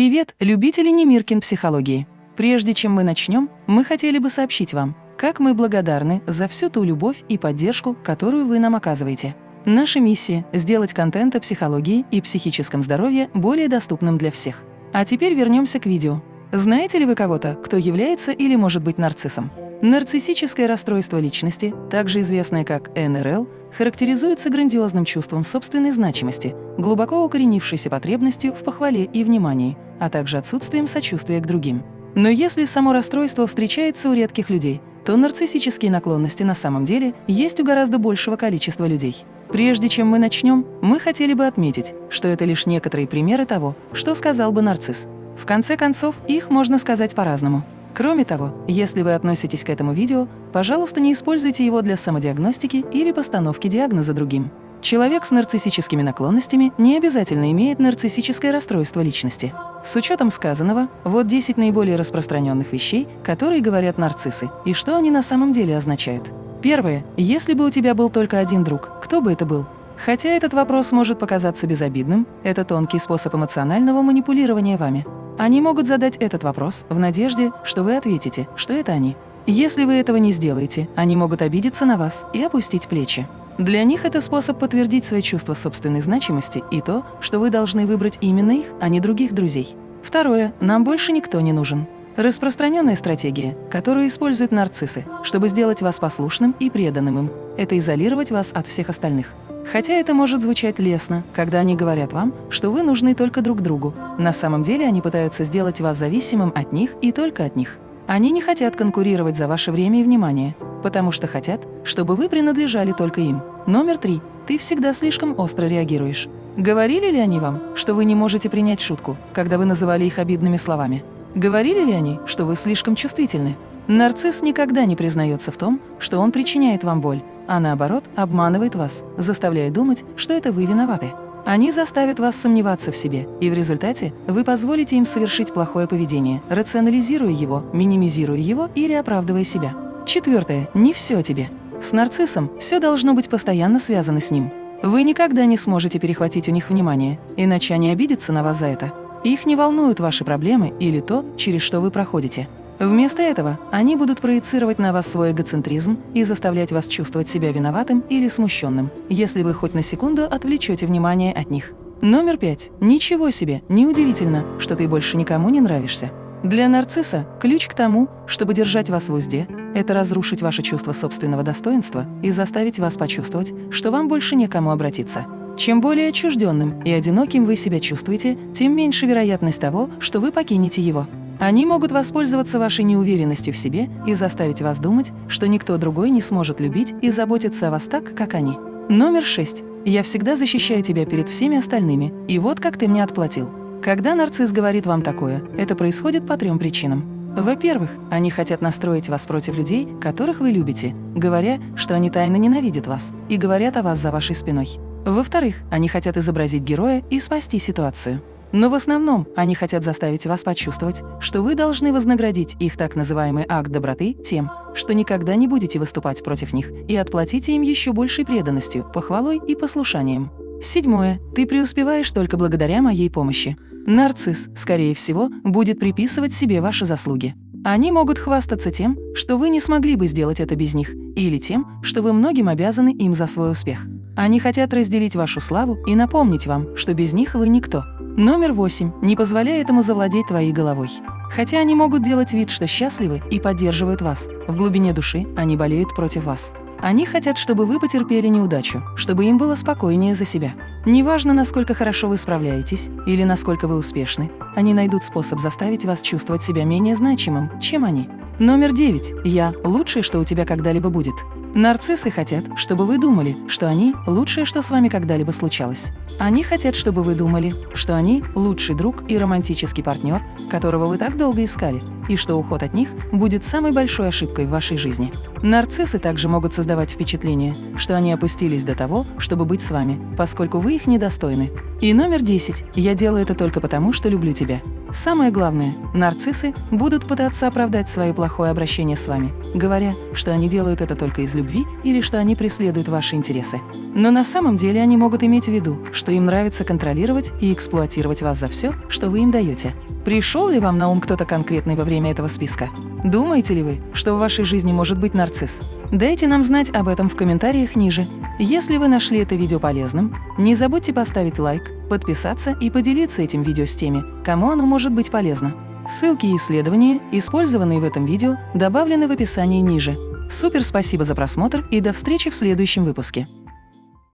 Привет, любители Немиркин психологии! Прежде чем мы начнем, мы хотели бы сообщить вам, как мы благодарны за всю ту любовь и поддержку, которую вы нам оказываете. Наша миссия – сделать контент о психологии и психическом здоровье более доступным для всех. А теперь вернемся к видео. Знаете ли вы кого-то, кто является или может быть нарциссом? Нарциссическое расстройство личности, также известное как НРЛ, характеризуется грандиозным чувством собственной значимости, глубоко укоренившейся потребностью в похвале и внимании, а также отсутствием сочувствия к другим. Но если само расстройство встречается у редких людей, то нарциссические наклонности на самом деле есть у гораздо большего количества людей. Прежде чем мы начнем, мы хотели бы отметить, что это лишь некоторые примеры того, что сказал бы нарцисс. В конце концов, их можно сказать по-разному. Кроме того, если вы относитесь к этому видео, пожалуйста, не используйте его для самодиагностики или постановки диагноза другим. Человек с нарциссическими наклонностями не обязательно имеет нарциссическое расстройство личности. С учетом сказанного, вот 10 наиболее распространенных вещей, которые говорят нарциссы, и что они на самом деле означают. Первое. Если бы у тебя был только один друг, кто бы это был? Хотя этот вопрос может показаться безобидным, это тонкий способ эмоционального манипулирования вами. Они могут задать этот вопрос в надежде, что вы ответите, что это они. Если вы этого не сделаете, они могут обидеться на вас и опустить плечи. Для них это способ подтвердить свои чувства собственной значимости и то, что вы должны выбрать именно их, а не других друзей. Второе. Нам больше никто не нужен. Распространенная стратегия, которую используют нарциссы, чтобы сделать вас послушным и преданным им, это изолировать вас от всех остальных. Хотя это может звучать лестно, когда они говорят вам, что вы нужны только друг другу. На самом деле они пытаются сделать вас зависимым от них и только от них. Они не хотят конкурировать за ваше время и внимание, потому что хотят, чтобы вы принадлежали только им. Номер три. Ты всегда слишком остро реагируешь. Говорили ли они вам, что вы не можете принять шутку, когда вы называли их обидными словами? Говорили ли они, что вы слишком чувствительны? Нарцисс никогда не признается в том, что он причиняет вам боль, а наоборот обманывает вас, заставляя думать, что это вы виноваты. Они заставят вас сомневаться в себе, и в результате вы позволите им совершить плохое поведение, рационализируя его, минимизируя его или оправдывая себя. Четвертое. Не все о тебе. С нарциссом все должно быть постоянно связано с ним. Вы никогда не сможете перехватить у них внимание, иначе они обидятся на вас за это. Их не волнуют ваши проблемы или то, через что вы проходите. Вместо этого они будут проецировать на вас свой эгоцентризм и заставлять вас чувствовать себя виноватым или смущенным, если вы хоть на секунду отвлечете внимание от них. Номер пять. Ничего себе, неудивительно, что ты больше никому не нравишься. Для нарцисса ключ к тому, чтобы держать вас в узде, это разрушить ваше чувство собственного достоинства и заставить вас почувствовать, что вам больше некому обратиться. Чем более отчужденным и одиноким вы себя чувствуете, тем меньше вероятность того, что вы покинете его. Они могут воспользоваться вашей неуверенностью в себе и заставить вас думать, что никто другой не сможет любить и заботиться о вас так, как они. Номер шесть. Я всегда защищаю тебя перед всеми остальными, и вот как ты мне отплатил. Когда нарцисс говорит вам такое, это происходит по трем причинам. Во-первых, они хотят настроить вас против людей, которых вы любите, говоря, что они тайно ненавидят вас и говорят о вас за вашей спиной. Во-вторых, они хотят изобразить героя и спасти ситуацию. Но в основном они хотят заставить вас почувствовать, что вы должны вознаградить их так называемый акт доброты тем, что никогда не будете выступать против них и отплатите им еще большей преданностью, похвалой и послушанием. Седьмое. Ты преуспеваешь только благодаря моей помощи. Нарцисс, скорее всего, будет приписывать себе ваши заслуги. Они могут хвастаться тем, что вы не смогли бы сделать это без них, или тем, что вы многим обязаны им за свой успех. Они хотят разделить вашу славу и напомнить вам, что без них вы никто. Номер восемь. Не позволяй этому завладеть твоей головой. Хотя они могут делать вид, что счастливы и поддерживают вас, в глубине души они болеют против вас. Они хотят, чтобы вы потерпели неудачу, чтобы им было спокойнее за себя. Неважно, насколько хорошо вы справляетесь или насколько вы успешны, они найдут способ заставить вас чувствовать себя менее значимым, чем они. Номер девять. Я – лучшее, что у тебя когда-либо будет. Нарциссы хотят, чтобы вы думали, что они – лучшее, что с вами когда-либо случалось. Они хотят, чтобы вы думали, что они – лучший друг и романтический партнер, которого вы так долго искали, и что уход от них будет самой большой ошибкой в вашей жизни. Нарциссы также могут создавать впечатление, что они опустились до того, чтобы быть с вами, поскольку вы их недостойны. И номер 10. Я делаю это только потому, что люблю тебя. Самое главное, нарциссы будут пытаться оправдать свое плохое обращение с вами, говоря, что они делают это только из любви или что они преследуют ваши интересы. Но на самом деле они могут иметь в виду, что им нравится контролировать и эксплуатировать вас за все, что вы им даете. Пришел ли вам на ум кто-то конкретный во время этого списка? Думаете ли вы, что в вашей жизни может быть нарцисс? Дайте нам знать об этом в комментариях ниже. Если вы нашли это видео полезным, не забудьте поставить лайк, подписаться и поделиться этим видео с теми, кому оно может быть полезно. Ссылки и исследования, использованные в этом видео, добавлены в описании ниже. Супер спасибо за просмотр и до встречи в следующем выпуске.